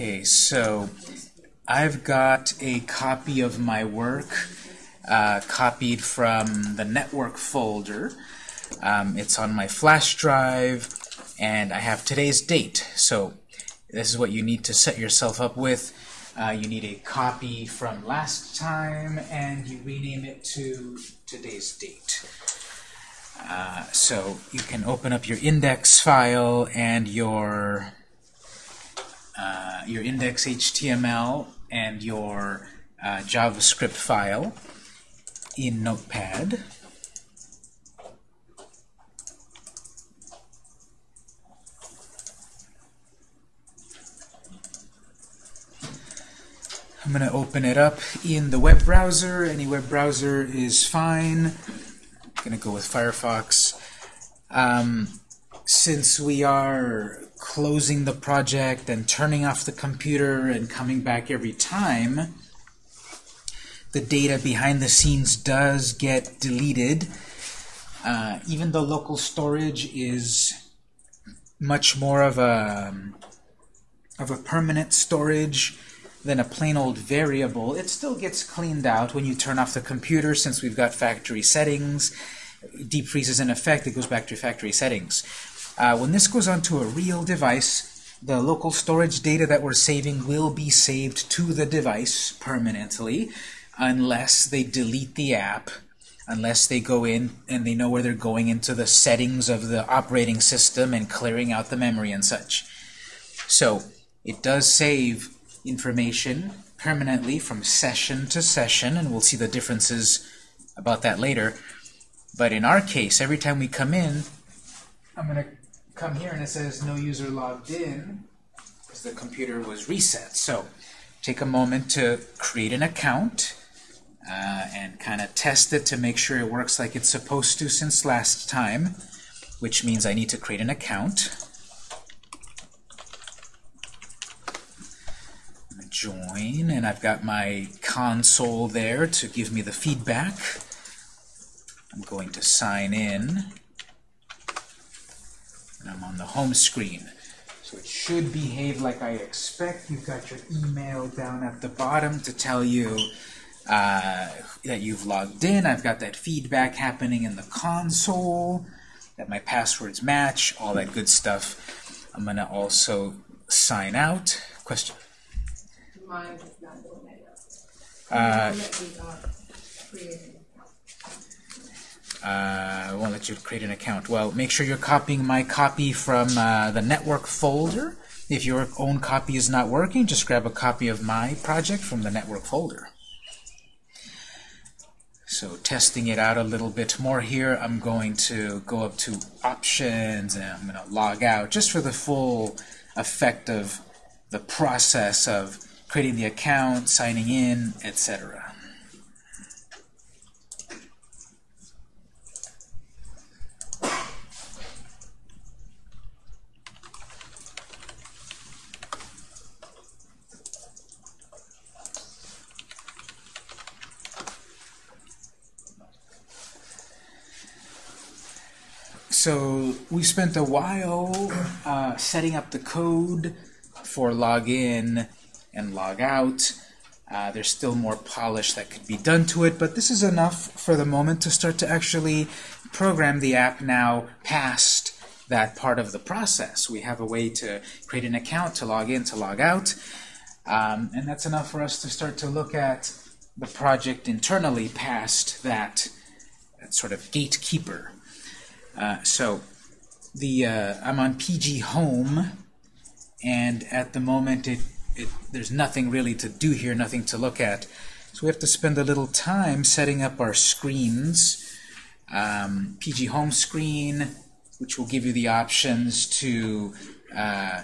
Okay, so I've got a copy of my work uh, copied from the network folder. Um, it's on my flash drive, and I have today's date. So this is what you need to set yourself up with. Uh, you need a copy from last time, and you rename it to today's date. Uh, so you can open up your index file and your uh, your index HTML and your uh, JavaScript file in Notepad. I'm going to open it up in the web browser. Any web browser is fine. I'm going to go with Firefox. Um, since we are closing the project and turning off the computer and coming back every time, the data behind the scenes does get deleted. Uh, even though local storage is much more of a of a permanent storage than a plain old variable, it still gets cleaned out when you turn off the computer since we've got factory settings. Deep freeze is in effect, it goes back to factory settings. Uh, when this goes onto a real device, the local storage data that we're saving will be saved to the device permanently unless they delete the app, unless they go in and they know where they're going into the settings of the operating system and clearing out the memory and such. So it does save information permanently from session to session, and we'll see the differences about that later. But in our case, every time we come in, I'm going to come here and it says no user logged in because the computer was reset. So take a moment to create an account uh, and kind of test it to make sure it works like it's supposed to since last time, which means I need to create an account. join, and I've got my console there to give me the feedback. I'm going to sign in. And I'm on the home screen. So it should behave like I expect. You've got your email down at the bottom to tell you uh, that you've logged in. I've got that feedback happening in the console, that my passwords match, all that good stuff. I'm going to also sign out. Question? Mine is not doing that. Uh, uh, won't let you create an account. Well, make sure you're copying my copy from uh, the network folder. If your own copy is not working, just grab a copy of my project from the network folder. So testing it out a little bit more here, I'm going to go up to Options, and I'm going to log out, just for the full effect of the process of creating the account, signing in, etc. So we spent a while uh, setting up the code for login and log out. Uh, there's still more polish that could be done to it, but this is enough for the moment to start to actually program the app now past that part of the process. We have a way to create an account, to log in, to log out, um, and that's enough for us to start to look at the project internally past that, that sort of gatekeeper. Uh, so the uh, I'm on PG Home, and at the moment it, it there's nothing really to do here, nothing to look at. So we have to spend a little time setting up our screens. Um, PG Home screen, which will give you the options to uh,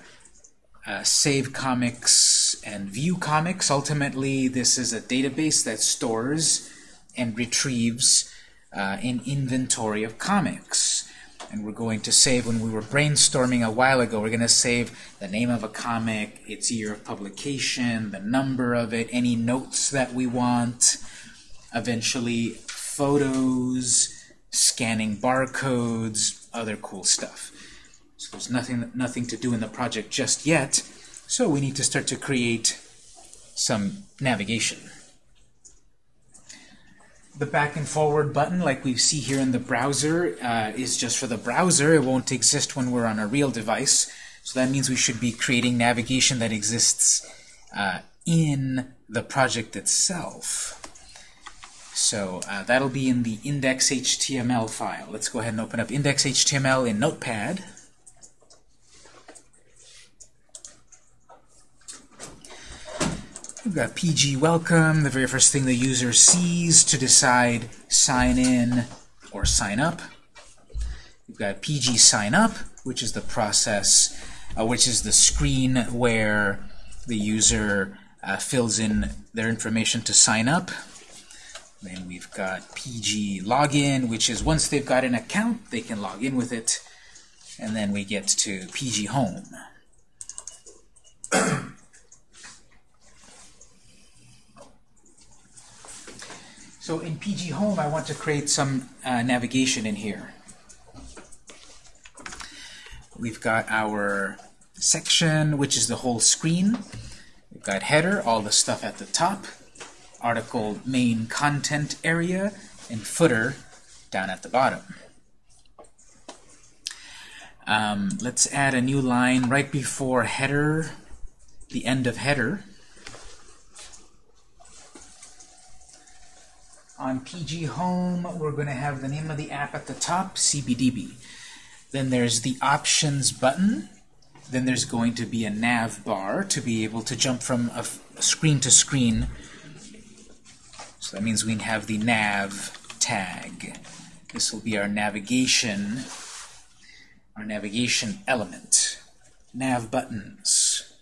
uh, save comics and view comics. Ultimately, this is a database that stores and retrieves uh, an inventory of comics. And we're going to save, when we were brainstorming a while ago, we're going to save the name of a comic, its year of publication, the number of it, any notes that we want, eventually photos, scanning barcodes, other cool stuff. So there's nothing, nothing to do in the project just yet. So we need to start to create some navigation. The back and forward button, like we see here in the browser, uh, is just for the browser. It won't exist when we're on a real device. So that means we should be creating navigation that exists uh, in the project itself. So uh, that'll be in the index.html file. Let's go ahead and open up index.html in Notepad. We've got PG welcome, the very first thing the user sees to decide sign in or sign up. We've got PG sign up, which is the process, uh, which is the screen where the user uh, fills in their information to sign up. Then we've got PG login, which is once they've got an account, they can log in with it. And then we get to PG home. So in PG Home, I want to create some uh, navigation in here. We've got our section, which is the whole screen. We've got header, all the stuff at the top, article main content area, and footer down at the bottom. Um, let's add a new line right before header, the end of header. On PG Home, we're going to have the name of the app at the top, CBDB. Then there's the Options button. Then there's going to be a nav bar to be able to jump from a, screen to screen. So that means we have the nav tag. This will be our navigation, our navigation element. Nav buttons.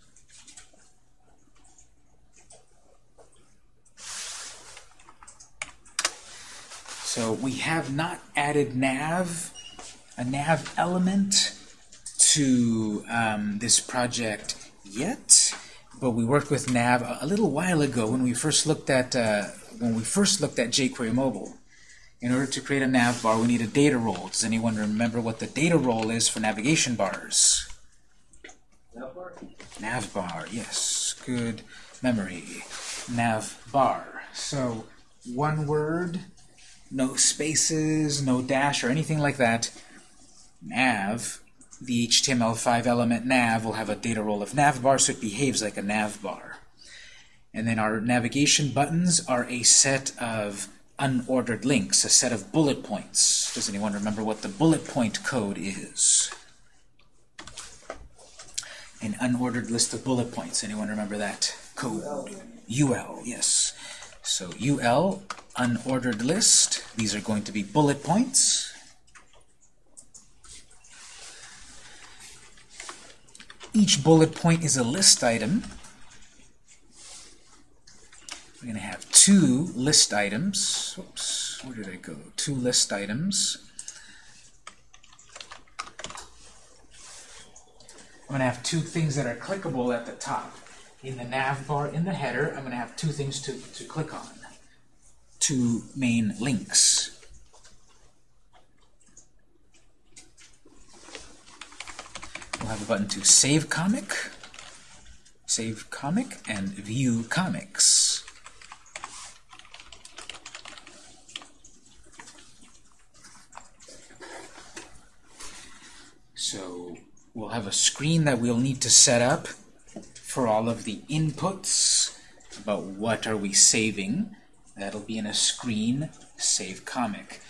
So we have not added nav, a nav element to um, this project yet, but we worked with nav a, little while ago when we first looked at uh, when we first looked at jQuery Mobile. In order to create a nav bar, we need a data role. Does anyone remember what the data role is for navigation bars? Nav bar? Nav bar, yes. Good memory. Nav bar. So, one word, no spaces, no dash, or anything like that. Nav, the HTML5 element nav will have a data role of nav bar, so it behaves like a nav bar. And then our navigation buttons are a set of unordered links, a set of bullet points. Does anyone remember what the bullet point code is? An unordered list of bullet points. Anyone remember that code? UL, yes. So UL, unordered list. These are going to be bullet points. Each bullet point is a list item. We're going to have two list items. Oops, where did I go? Two list items. I'm going to have two things that are clickable at the top. In the nav bar, in the header, I'm going to have two things to, to click on. Two main links. We'll have a button to save comic, save comic, and view comics. So we'll have a screen that we'll need to set up for all of the inputs about what are we saving. That'll be in a screen, save comic.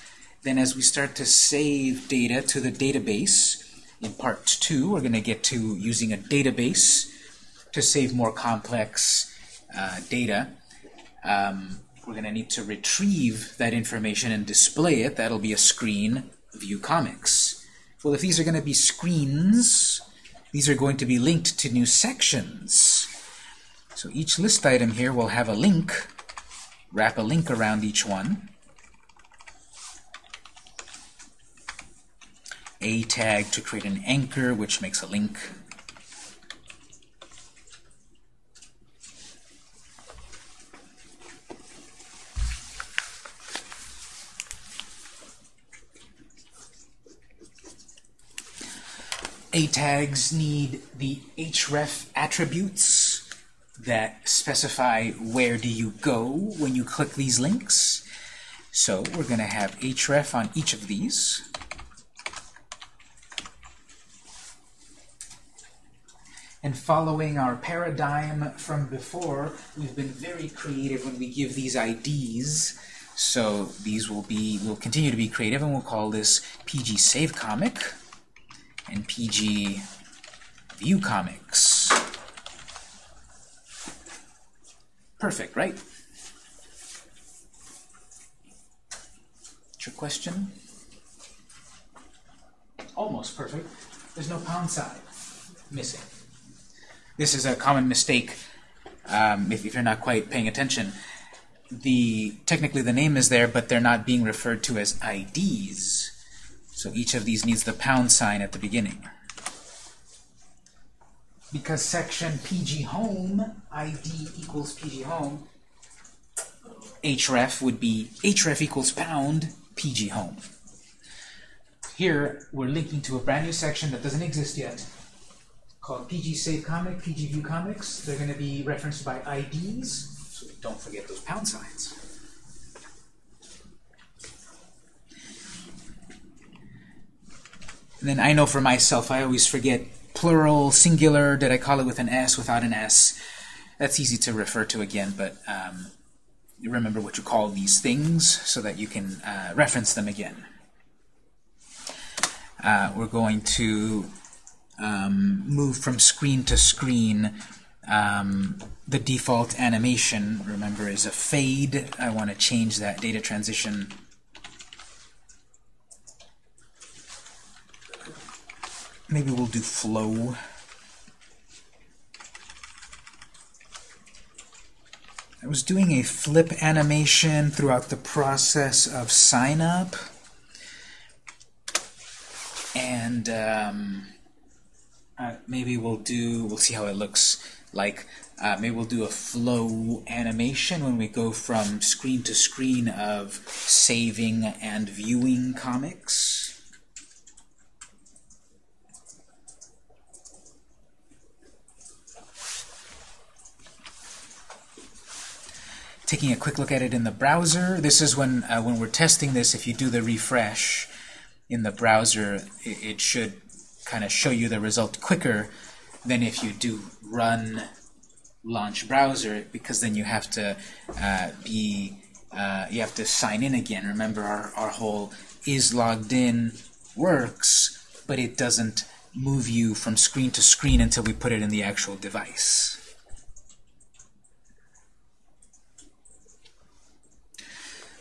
Then as we start to save data to the database, in part two, we're going to get to using a database to save more complex uh, data. Um, we're going to need to retrieve that information and display it. That'll be a screen, view comics. Well, if these are going to be screens, these are going to be linked to new sections. So each list item here will have a link, wrap a link around each one. A tag to create an anchor, which makes a link. A tags need the href attributes that specify where do you go when you click these links. So we're going to have href on each of these. And following our paradigm from before, we've been very creative when we give these IDs. So these will be, we'll continue to be creative, and we'll call this PG Save Comic and PG View Comics. Perfect, right? Trick question? Almost perfect. There's no pound sign missing. This is a common mistake um, if, if you're not quite paying attention. The Technically the name is there, but they're not being referred to as IDs. So each of these needs the pound sign at the beginning. Because section PG home, ID equals PG home, href would be href equals pound PG home. Here, we're linking to a brand new section that doesn't exist yet, called PG Save Comic, PG View Comics. They're going to be referenced by IDs, so don't forget those pound signs. And then I know for myself, I always forget plural, singular, did I call it with an S, without an S? That's easy to refer to again, but um, remember what you call these things so that you can uh, reference them again. Uh, we're going to um, move from screen to screen. Um, the default animation, remember, is a fade. I want to change that data transition. Maybe we'll do flow. I was doing a flip animation throughout the process of sign up. And um, uh, maybe we'll do, we'll see how it looks like. Uh, maybe we'll do a flow animation when we go from screen to screen of saving and viewing comics. Taking a quick look at it in the browser, this is when, uh, when we're testing this, if you do the refresh in the browser, it, it should kind of show you the result quicker than if you do run launch browser because then you have to uh, be uh, you have to sign in again. Remember our, our whole is logged in works but it doesn't move you from screen to screen until we put it in the actual device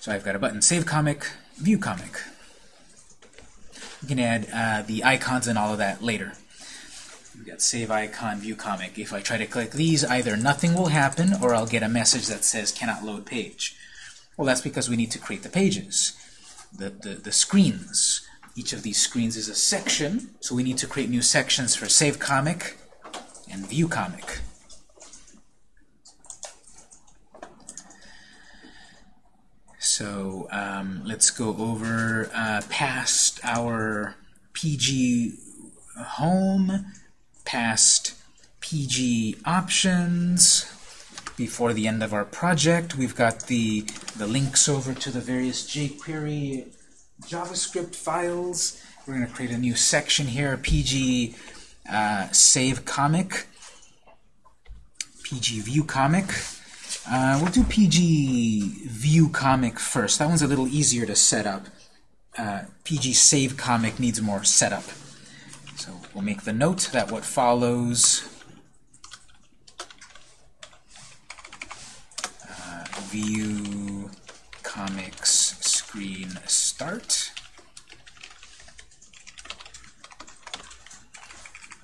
so I've got a button save comic view comic we can add uh, the icons and all of that later. We've got save icon, view comic. If I try to click these, either nothing will happen or I'll get a message that says cannot load page. Well, that's because we need to create the pages, the, the, the screens. Each of these screens is a section, so we need to create new sections for save comic and view comic. So um, let's go over uh, past our PG home, past PG options. Before the end of our project, we've got the, the links over to the various jQuery JavaScript files. We're going to create a new section here, PG uh, save comic, PG view comic. Uh, we'll do PG View Comic first. That one's a little easier to set up. Uh, PG Save Comic needs more setup. So we'll make the note that what follows uh, View Comics screen start.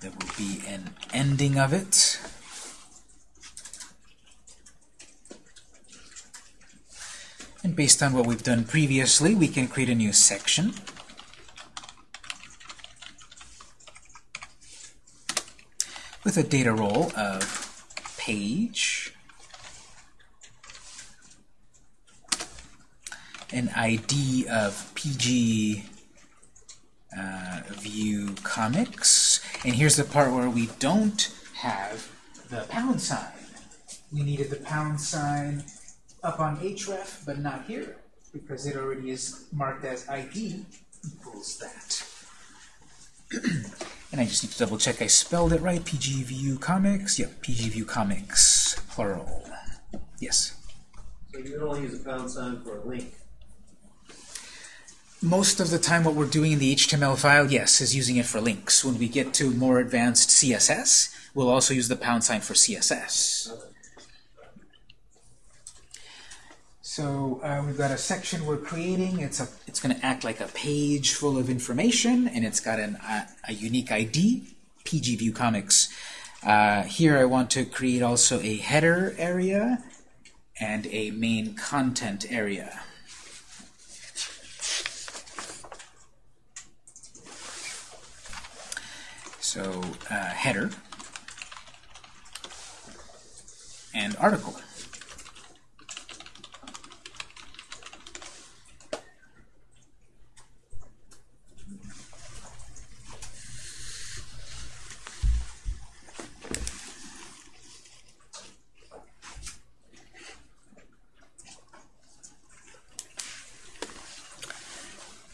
There will be an ending of it. And based on what we've done previously, we can create a new section. with a data role of page, an ID of PG uh, view comics, And here's the part where we don't have the pound sign. We needed the pound sign up on href, but not here, because it already is marked as ID equals that. and I just need to double check I spelled it right. PGView Comics. Yep, PGView Comics, plural. Yes. So you can only use a pound sign for a link. Most of the time what we're doing in the HTML file, yes, is using it for links. When we get to more advanced CSS, we'll also use the pound sign for CSS. So uh, we've got a section we're creating. It's a it's going to act like a page full of information, and it's got an, uh, a unique ID, PGView Comics. Uh, here I want to create also a header area and a main content area. So uh, header and article.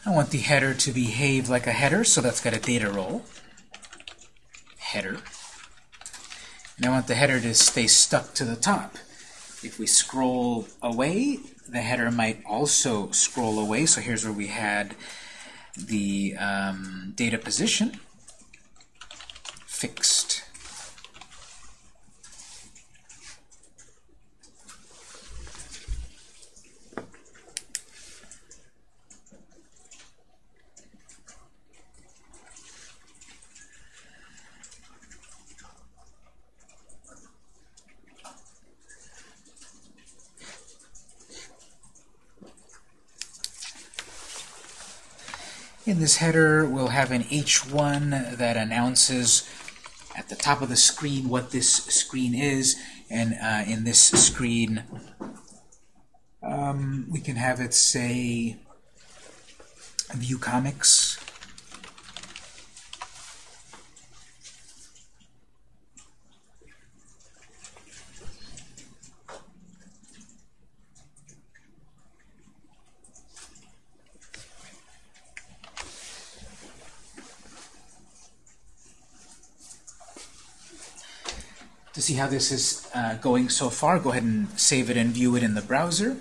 I want the header to behave like a header, so that's got a data role. Header. And I want the header to stay stuck to the top. If we scroll away, the header might also scroll away. So here's where we had the um, data position fixed. In this header, we'll have an H1 that announces at the top of the screen what this screen is, and uh, in this screen, um, we can have it say View Comics. See how this is uh, going so far, go ahead and save it and view it in the browser.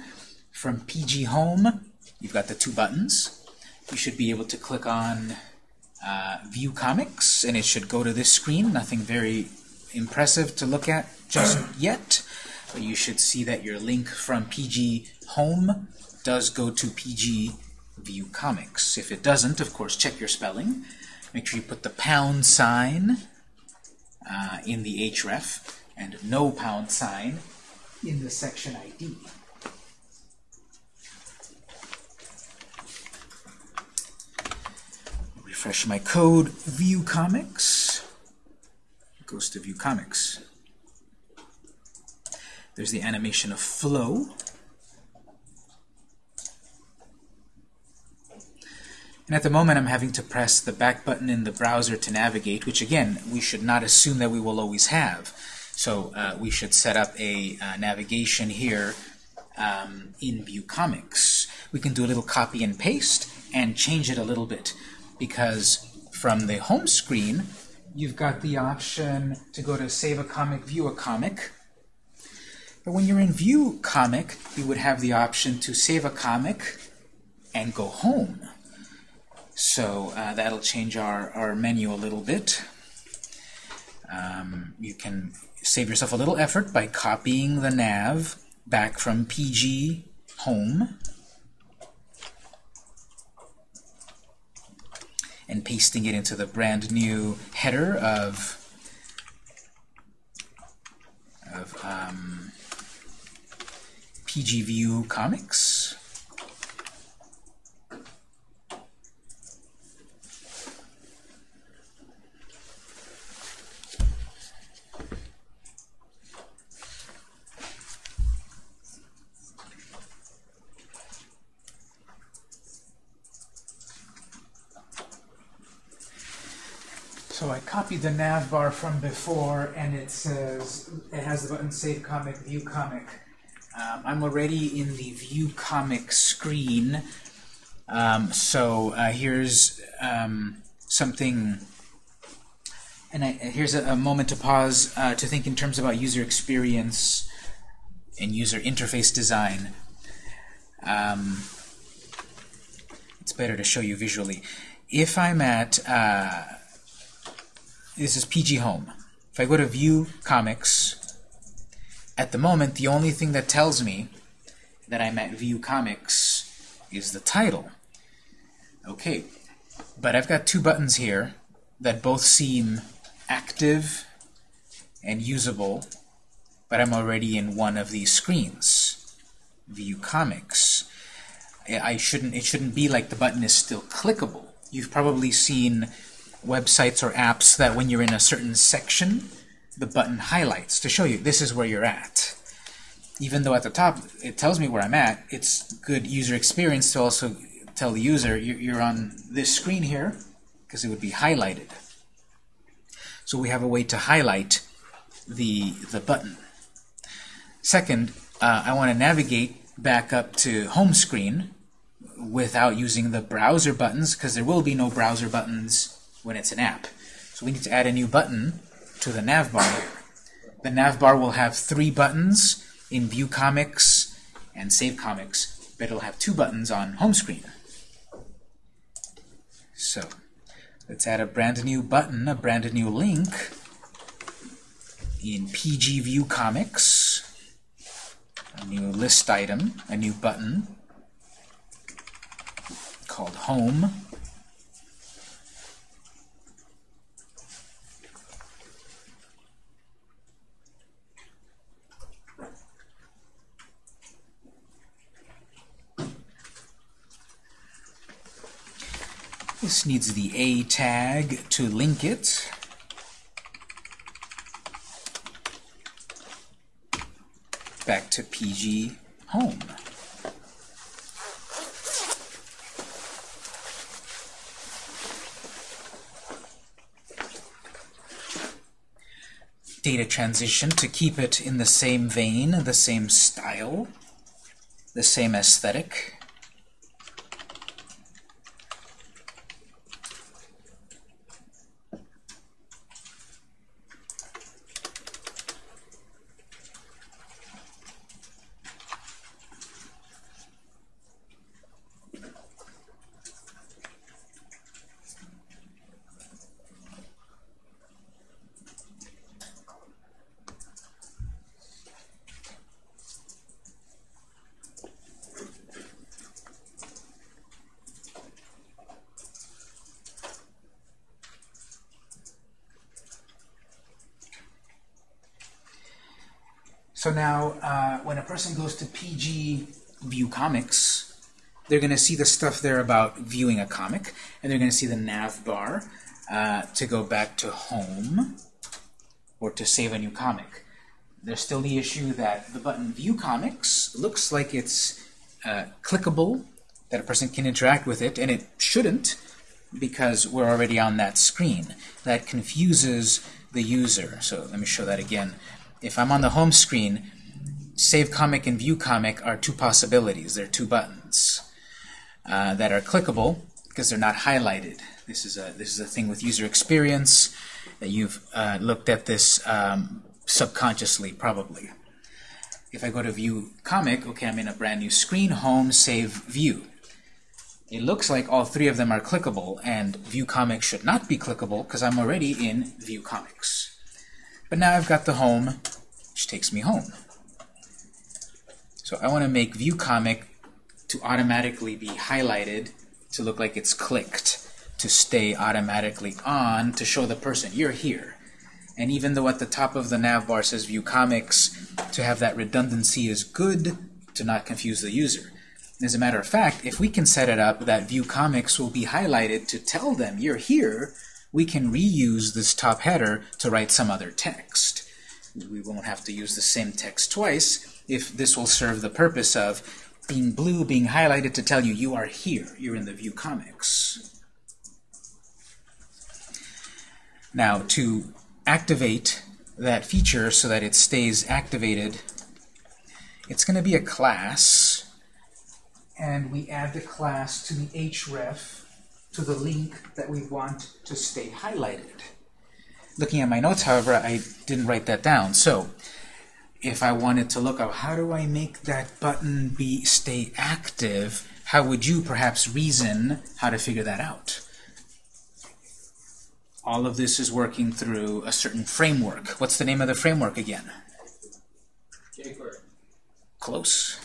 From PG Home, you've got the two buttons. You should be able to click on uh, View Comics, and it should go to this screen. Nothing very impressive to look at just yet, but you should see that your link from PG Home does go to PG View Comics. If it doesn't, of course, check your spelling. Make sure you put the pound sign uh, in the href and no pound sign in the section ID. Refresh my code, view comics. Goes to view comics. There's the animation of flow. And at the moment, I'm having to press the back button in the browser to navigate, which again, we should not assume that we will always have. So uh, we should set up a uh, navigation here um, in View Comics. We can do a little copy and paste and change it a little bit because from the home screen, you've got the option to go to Save a Comic, View a Comic. But when you're in View Comic, you would have the option to save a comic and go home. So uh, that'll change our, our menu a little bit. Um, you can save yourself a little effort by copying the nav back from PG home and pasting it into the brand new header of, of um, PG View Comics. So So I the nav bar from before, and it says it has the button Save Comic, View Comic. Um, I'm already in the View Comic screen, um, so uh, here's um, something. And I, here's a, a moment to pause uh, to think in terms about user experience and user interface design. Um, it's better to show you visually. If I'm at uh, this is PG Home. If I go to View Comics, at the moment, the only thing that tells me that I'm at View Comics is the title. Okay, but I've got two buttons here that both seem active and usable, but I'm already in one of these screens, View Comics. I shouldn't, it shouldn't be like the button is still clickable. You've probably seen websites or apps that when you're in a certain section, the button highlights to show you this is where you're at. Even though at the top it tells me where I'm at, it's good user experience to also tell the user you're on this screen here because it would be highlighted. So we have a way to highlight the, the button. Second, uh, I want to navigate back up to home screen without using the browser buttons because there will be no browser buttons when it's an app. So we need to add a new button to the nav bar here. The nav bar will have three buttons in View Comics and Save Comics, but it'll have two buttons on home screen. So let's add a brand new button, a brand new link in PG View Comics, a new list item, a new button called Home. This needs the A tag to link it. Back to PG Home. Data transition to keep it in the same vein, the same style, the same aesthetic. So now, uh, when a person goes to PG View Comics, they're going to see the stuff there about viewing a comic, and they're going to see the nav bar uh, to go back to home or to save a new comic. There's still the issue that the button View Comics looks like it's uh, clickable, that a person can interact with it, and it shouldn't because we're already on that screen. That confuses the user. So let me show that again if I'm on the home screen, Save Comic and View Comic are two possibilities. They're two buttons uh, that are clickable because they're not highlighted. This is a this is a thing with user experience that you've uh, looked at this um, subconsciously probably. If I go to View Comic, okay, I'm in a brand new screen, Home, Save, View. It looks like all three of them are clickable, and View Comic should not be clickable because I'm already in View Comics. But now I've got the home, which takes me home. So I want to make view comic to automatically be highlighted to look like it's clicked, to stay automatically on, to show the person, you're here. And even though at the top of the nav bar says view comics, to have that redundancy is good to not confuse the user. As a matter of fact, if we can set it up that view comics will be highlighted to tell them you're here, we can reuse this top header to write some other text. We won't have to use the same text twice if this will serve the purpose of being blue being highlighted to tell you you are here, you're in the view comics. Now, to activate that feature so that it stays activated, it's going to be a class, and we add the class to the href to the link that we want to stay highlighted. Looking at my notes, however, I didn't write that down. So, if I wanted to look up how do I make that button be stay active, how would you perhaps reason how to figure that out? All of this is working through a certain framework. What's the name of the framework again? jQuery. Close.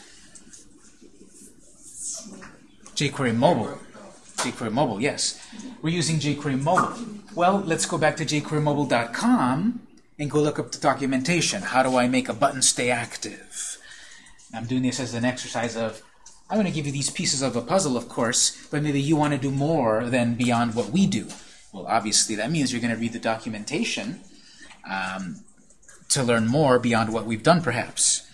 jQuery Mobile. jQuery Mobile, yes. We're using jQuery Mobile. Well, let's go back to jQueryMobile.com and go look up the documentation. How do I make a button stay active? I'm doing this as an exercise of, I'm going to give you these pieces of a puzzle, of course, but maybe you want to do more than beyond what we do. Well, obviously, that means you're going to read the documentation um, to learn more beyond what we've done, perhaps,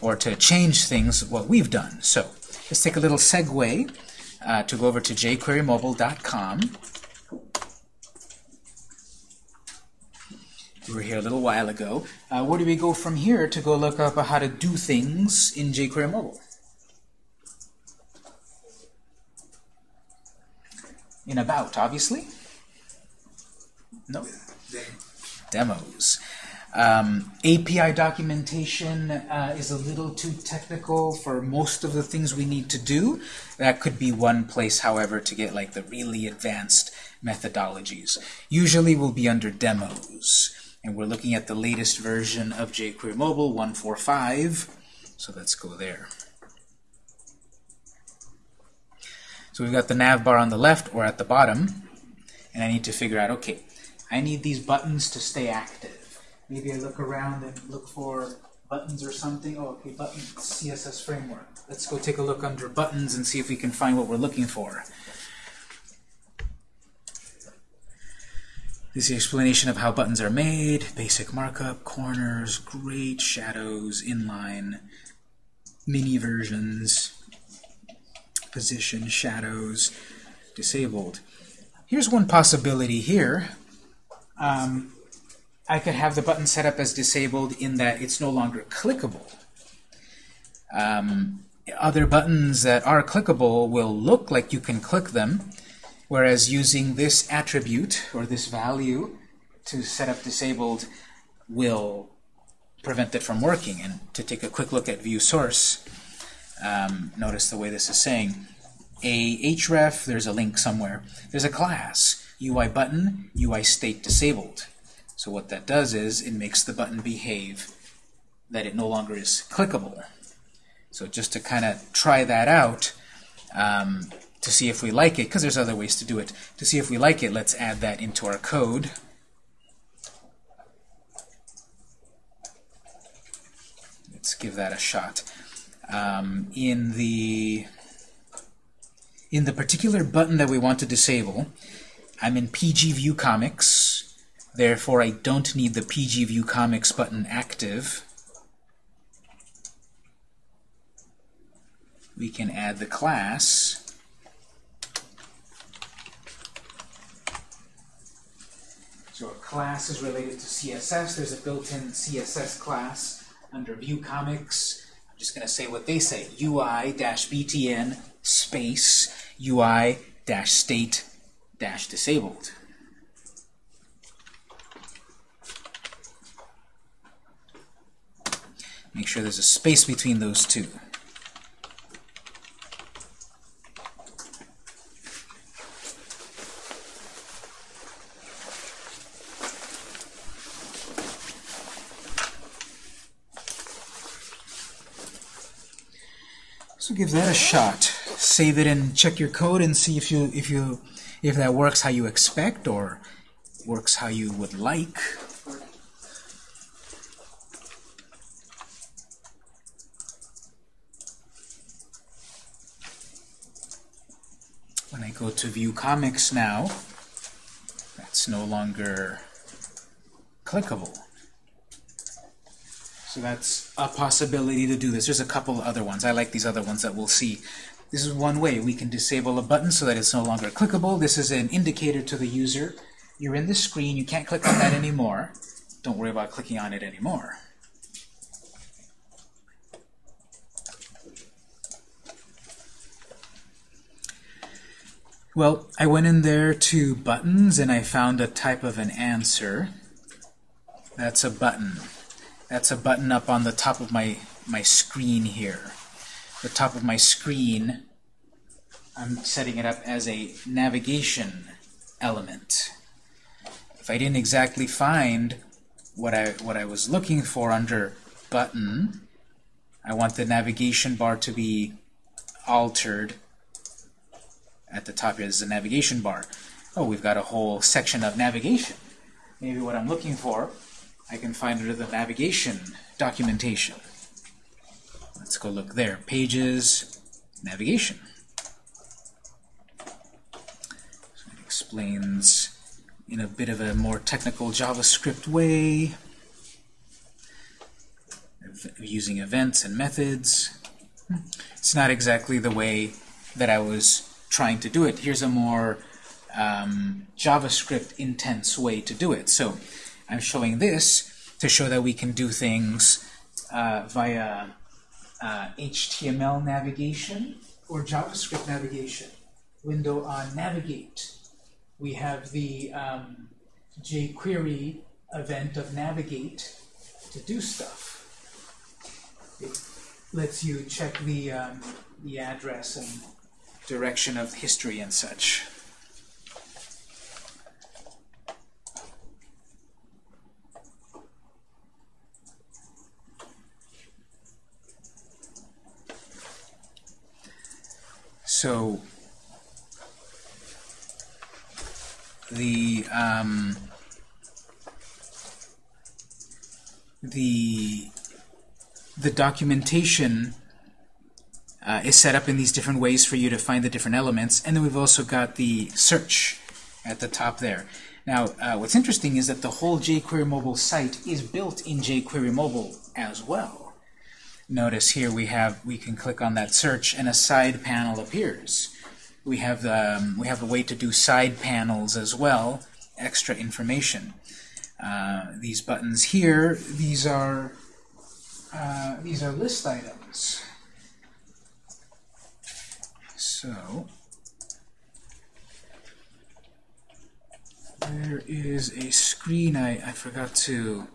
or to change things what we've done. So let's take a little segue uh, to go over to jQueryMobile.com. We were here a little while ago. Uh, where do we go from here to go look up how to do things in jQuery Mobile? In About, obviously. No. Demos. Um, API documentation uh, is a little too technical for most of the things we need to do. That could be one place, however, to get like the really advanced methodologies. Usually will be under demos. And we're looking at the latest version of jQuery Mobile 145. So let's go there. So we've got the nav bar on the left or at the bottom. And I need to figure out, okay, I need these buttons to stay active. Maybe I look around and look for buttons or something. Oh, okay, buttons, CSS framework. Let's go take a look under buttons and see if we can find what we're looking for. This is the explanation of how buttons are made, basic markup, corners, great, shadows, inline, mini versions, position, shadows, disabled. Here's one possibility here. Um, I could have the button set up as disabled in that it's no longer clickable. Um, other buttons that are clickable will look like you can click them, whereas using this attribute or this value to set up disabled will prevent it from working. And to take a quick look at view source, um, notice the way this is saying. A href, there's a link somewhere. There's a class, UI button, UI state disabled. So what that does is it makes the button behave that it no longer is clickable. So just to kind of try that out, um, to see if we like it, because there's other ways to do it, to see if we like it, let's add that into our code. Let's give that a shot. Um, in the in the particular button that we want to disable, I'm in PG View Comics. Therefore, I don't need the PG View Comics button active. We can add the class. So a class is related to CSS. There's a built-in CSS class under View Comics. I'm just going to say what they say, UI-btn space UI-state-disabled. Make sure there's a space between those two. Give that a shot. Save it and check your code and see if you if you if that works how you expect or works how you would like. When I go to view comics now, that's no longer clickable. So that's a possibility to do this. There's a couple other ones. I like these other ones that we'll see. This is one way we can disable a button so that it's no longer clickable. This is an indicator to the user you're in the screen, you can't click on that anymore. Don't worry about clicking on it anymore. Well, I went in there to buttons and I found a type of an answer. That's a button. That's a button up on the top of my, my screen here. The top of my screen, I'm setting it up as a navigation element. If I didn't exactly find what I, what I was looking for under button, I want the navigation bar to be altered at the top here. This is a navigation bar. Oh, we've got a whole section of navigation. Maybe what I'm looking for, I can find under the navigation documentation. Let's go look there. Pages, navigation. So it explains in a bit of a more technical JavaScript way, using events and methods. It's not exactly the way that I was trying to do it. Here's a more um, JavaScript intense way to do it. So I'm showing this to show that we can do things uh, via uh, HTML navigation or JavaScript navigation. Window on Navigate. We have the um, jQuery event of Navigate to do stuff. It lets you check the, um, the address and direction of history and such. So the um, the the documentation uh, is set up in these different ways for you to find the different elements. And then we've also got the search at the top there. Now, uh, what's interesting is that the whole jQuery mobile site is built in jQuery mobile as well. Notice here we have we can click on that search and a side panel appears. We have the um, we have a way to do side panels as well, extra information. Uh, these buttons here, these are uh, these are list items. So there is a screen I, I forgot to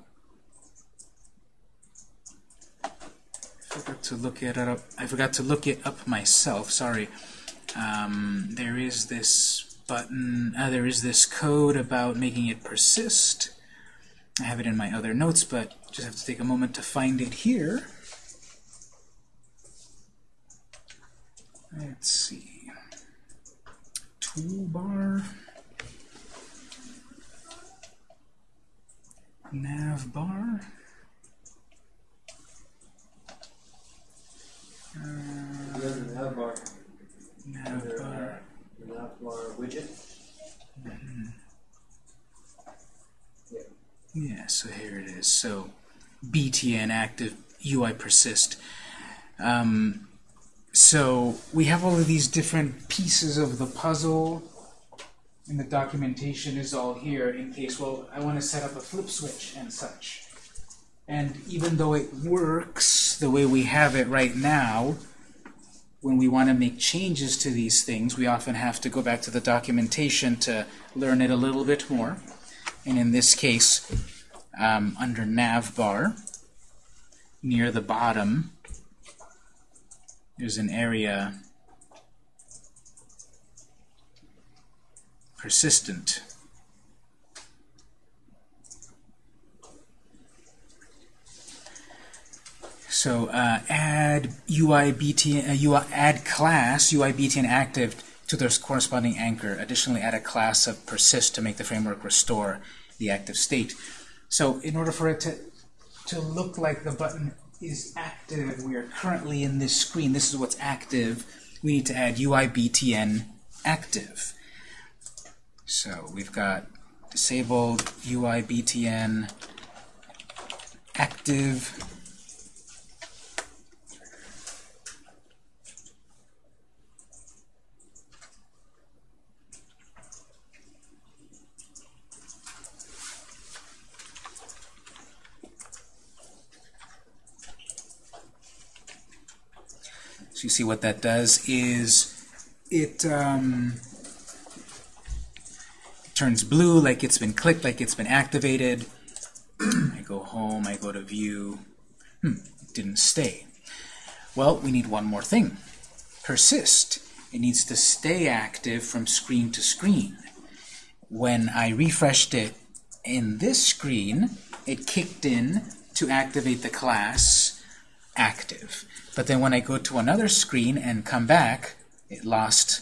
forgot to look it up. I forgot to look it up myself. Sorry. Um, there is this button. Uh, there is this code about making it persist. I have it in my other notes, but just have to take a moment to find it here. Let's see. Toolbar. Nav bar. There's a nav bar. nav Under, bar. uh, the nav bar widget. Yeah, so here it is. So BTN active UI persist. Um, so we have all of these different pieces of the puzzle, and the documentation is all here in case, well, I want to set up a flip switch and such. And even though it works the way we have it right now, when we want to make changes to these things, we often have to go back to the documentation to learn it a little bit more. And in this case, um, under navbar, near the bottom, there's an area persistent. So uh, add UI BTN, uh, UI, add class UI BTN active to their corresponding anchor. Additionally, add a class of persist to make the framework restore the active state. So in order for it to to look like the button is active, we are currently in this screen. This is what's active. We need to add UI BTN active. So we've got disabled UI BTN active. See what that does is it um, turns blue like it's been clicked, like it's been activated. I go home, I go to view. Hmm, didn't stay. Well, we need one more thing. Persist. It needs to stay active from screen to screen. When I refreshed it in this screen, it kicked in to activate the class active. But then when I go to another screen and come back, it lost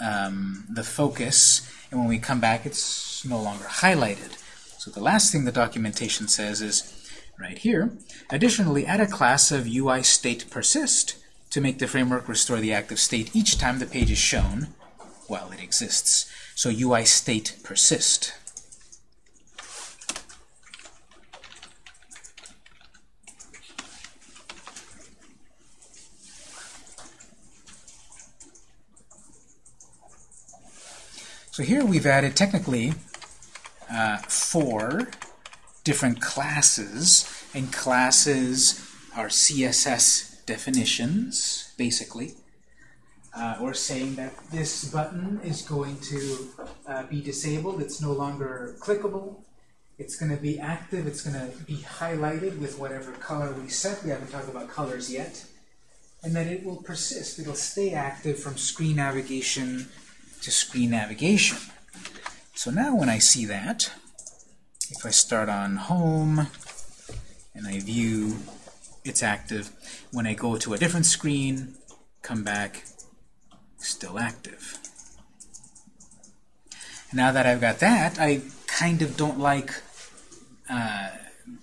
um, the focus, and when we come back, it's no longer highlighted. So the last thing the documentation says is, right here, additionally add a class of UI state persist to make the framework restore the active state each time the page is shown while it exists. So UI state persist. So here we've added technically uh, four different classes, and classes are CSS definitions, basically. Uh, we're saying that this button is going to uh, be disabled. It's no longer clickable. It's going to be active. It's going to be highlighted with whatever color we set. We haven't talked about colors yet. And then it will persist. It'll stay active from screen navigation to screen navigation. So now when I see that, if I start on home and I view it's active, when I go to a different screen, come back, still active. Now that I've got that, I kind of don't like uh,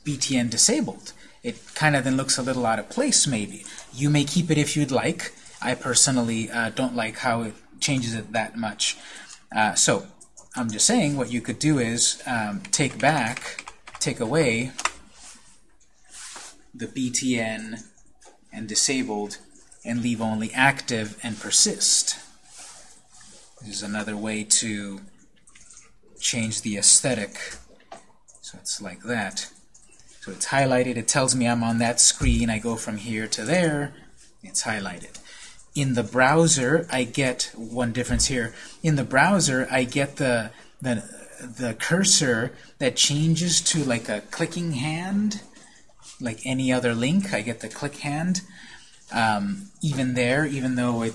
BTN disabled. It kind of then looks a little out of place, maybe. You may keep it if you'd like. I personally uh, don't like how it changes it that much. Uh, so I'm just saying what you could do is um, take back, take away the BTN and disabled and leave only active and persist. This is another way to change the aesthetic. So it's like that. So it's highlighted. It tells me I'm on that screen. I go from here to there. It's highlighted. In the browser, I get one difference here. In the browser, I get the, the, the cursor that changes to like a clicking hand, like any other link. I get the click hand. Um, even there, even though it,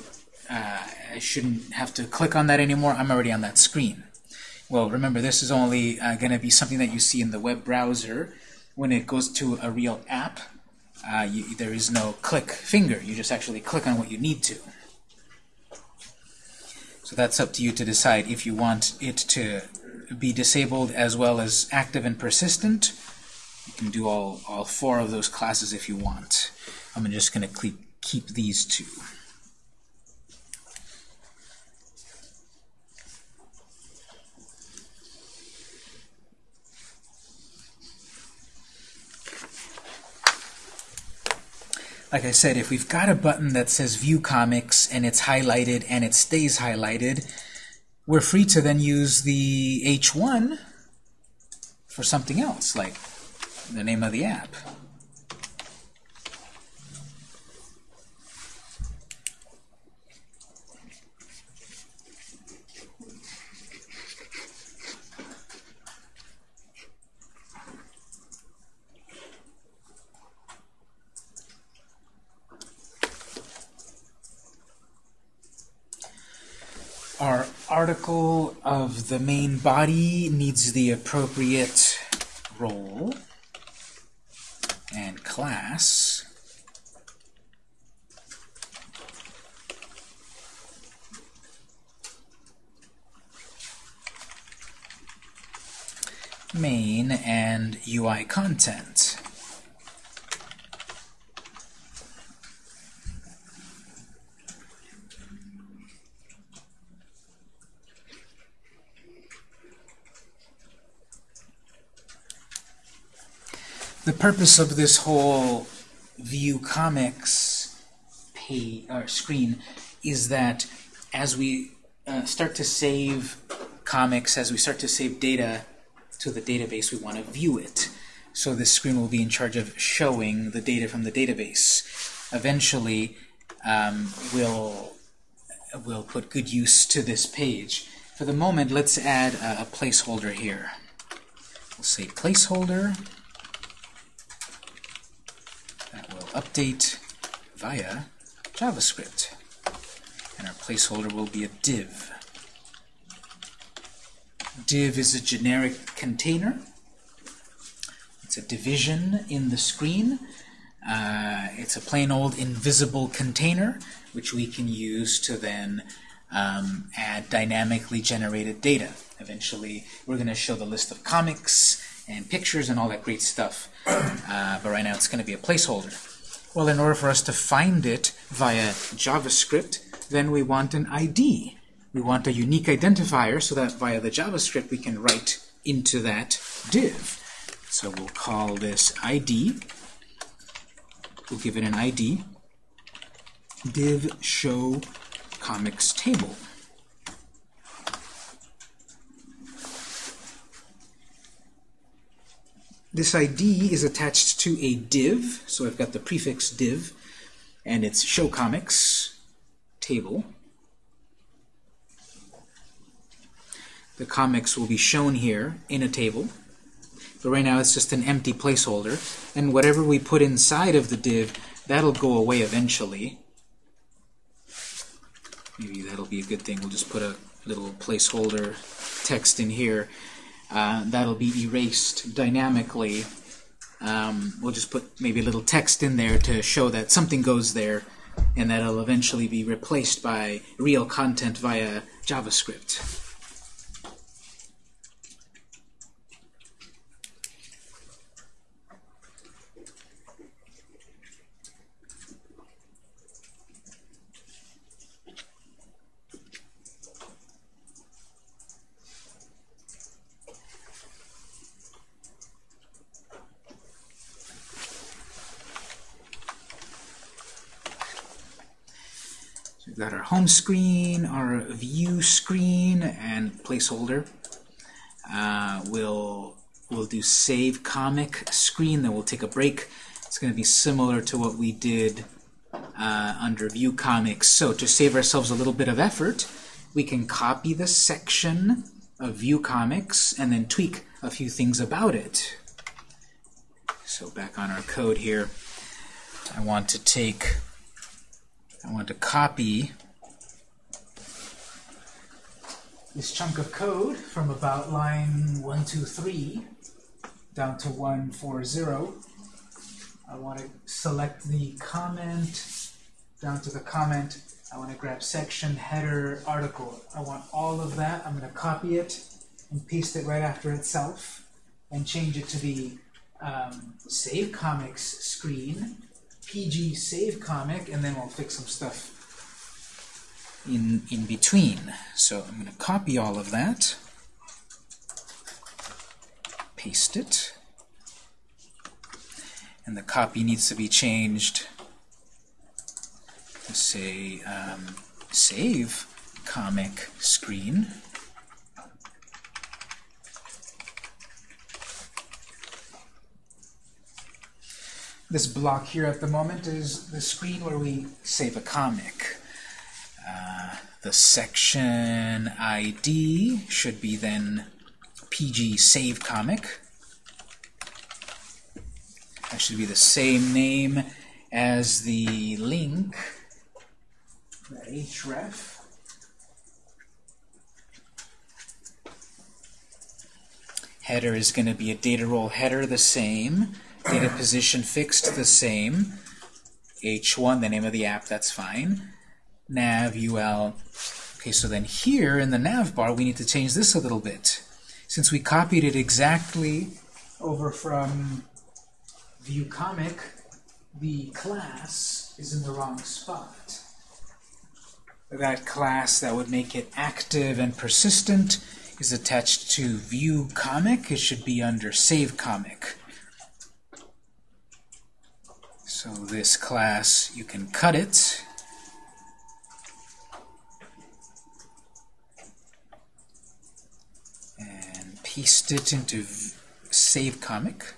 uh, I shouldn't have to click on that anymore, I'm already on that screen. Well, remember, this is only uh, going to be something that you see in the web browser. When it goes to a real app, uh, you, there is no click finger. You just actually click on what you need to. So that's up to you to decide if you want it to be disabled as well as active and persistent. You can do all, all four of those classes if you want. I'm just going to keep these two. Like I said, if we've got a button that says View Comics and it's highlighted and it stays highlighted, we're free to then use the H1 for something else, like the name of the app. our article of the main body needs the appropriate role and class. main and UI content. the purpose of this whole view comics pay, or screen is that as we uh, start to save comics, as we start to save data to the database, we want to view it. So this screen will be in charge of showing the data from the database. Eventually, um, will we'll put good use to this page. For the moment, let's add a, a placeholder here. We'll say placeholder. Will update via JavaScript. And our placeholder will be a div. Div is a generic container. It's a division in the screen. Uh, it's a plain old invisible container, which we can use to then um, add dynamically generated data. Eventually, we're going to show the list of comics and pictures and all that great stuff. Uh, but right now, it's going to be a placeholder. Well, in order for us to find it via JavaScript, then we want an ID. We want a unique identifier so that via the JavaScript we can write into that div. So we'll call this ID. We'll give it an ID. Div show comics table. This ID is attached to a div, so I've got the prefix div, and it's show comics table. The comics will be shown here in a table, but right now it's just an empty placeholder, and whatever we put inside of the div, that'll go away eventually. Maybe that'll be a good thing. We'll just put a little placeholder text in here. Uh, that'll be erased dynamically. Um, we'll just put maybe a little text in there to show that something goes there, and that'll eventually be replaced by real content via JavaScript. Screen, our view screen, and placeholder. Uh, we'll, we'll do save comic screen, then we'll take a break. It's going to be similar to what we did uh, under view comics. So to save ourselves a little bit of effort, we can copy the section of view comics and then tweak a few things about it. So back on our code here, I want to take I want to copy this chunk of code from about line 123 down to 140. I want to select the comment down to the comment. I want to grab section, header, article. I want all of that. I'm going to copy it and paste it right after itself and change it to the um, Save Comics screen PG save comic, and then we'll fix some stuff in, in between. So I'm going to copy all of that, paste it, and the copy needs to be changed to say um, save comic screen. This block here at the moment is the screen where we save a comic. The section ID should be then PG save comic. That should be the same name as the link, the href. Header is going to be a data role header, the same. Data position fixed, the same. H1, the name of the app, that's fine. Nav, UL. Okay, so then here in the nav bar, we need to change this a little bit. Since we copied it exactly over from view comic, the class is in the wrong spot. That class that would make it active and persistent is attached to view comic. It should be under save comic. So this class, you can cut it. Paste it into save comic.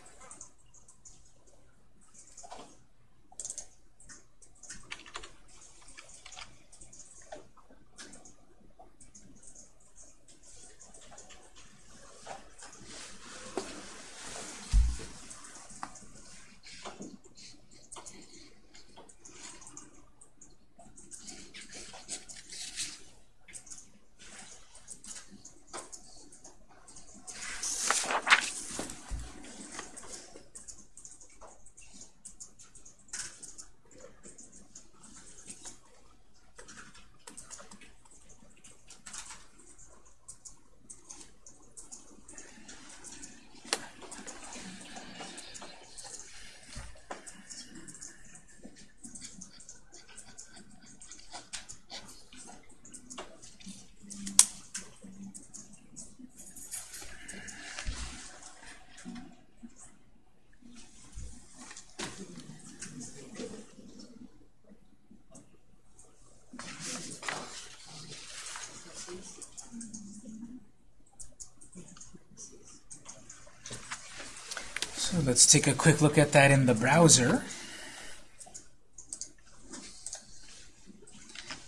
Let's take a quick look at that in the browser.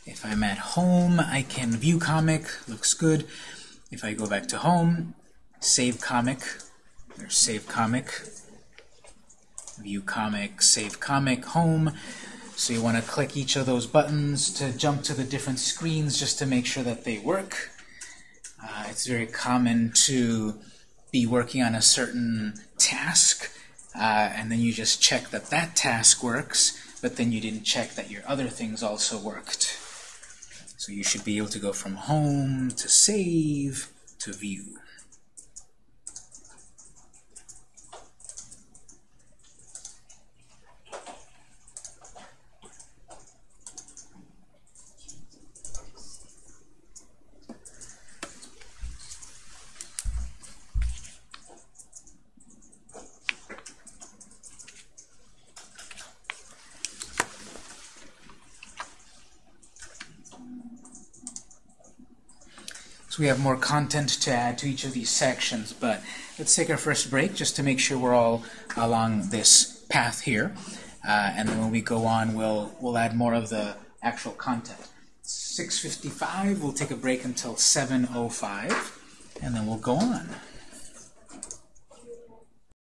If I'm at home, I can view comic, looks good. If I go back to home, save comic, there's save comic, view comic, save comic, home. So you want to click each of those buttons to jump to the different screens just to make sure that they work. Uh, it's very common to be working on a certain task, uh, and then you just check that that task works, but then you didn't check that your other things also worked. So you should be able to go from home to save to view. We have more content to add to each of these sections, but let's take our first break just to make sure we're all along this path here. Uh, and then when we go on, we'll, we'll add more of the actual content. 6.55, we'll take a break until 7.05, and then we'll go on.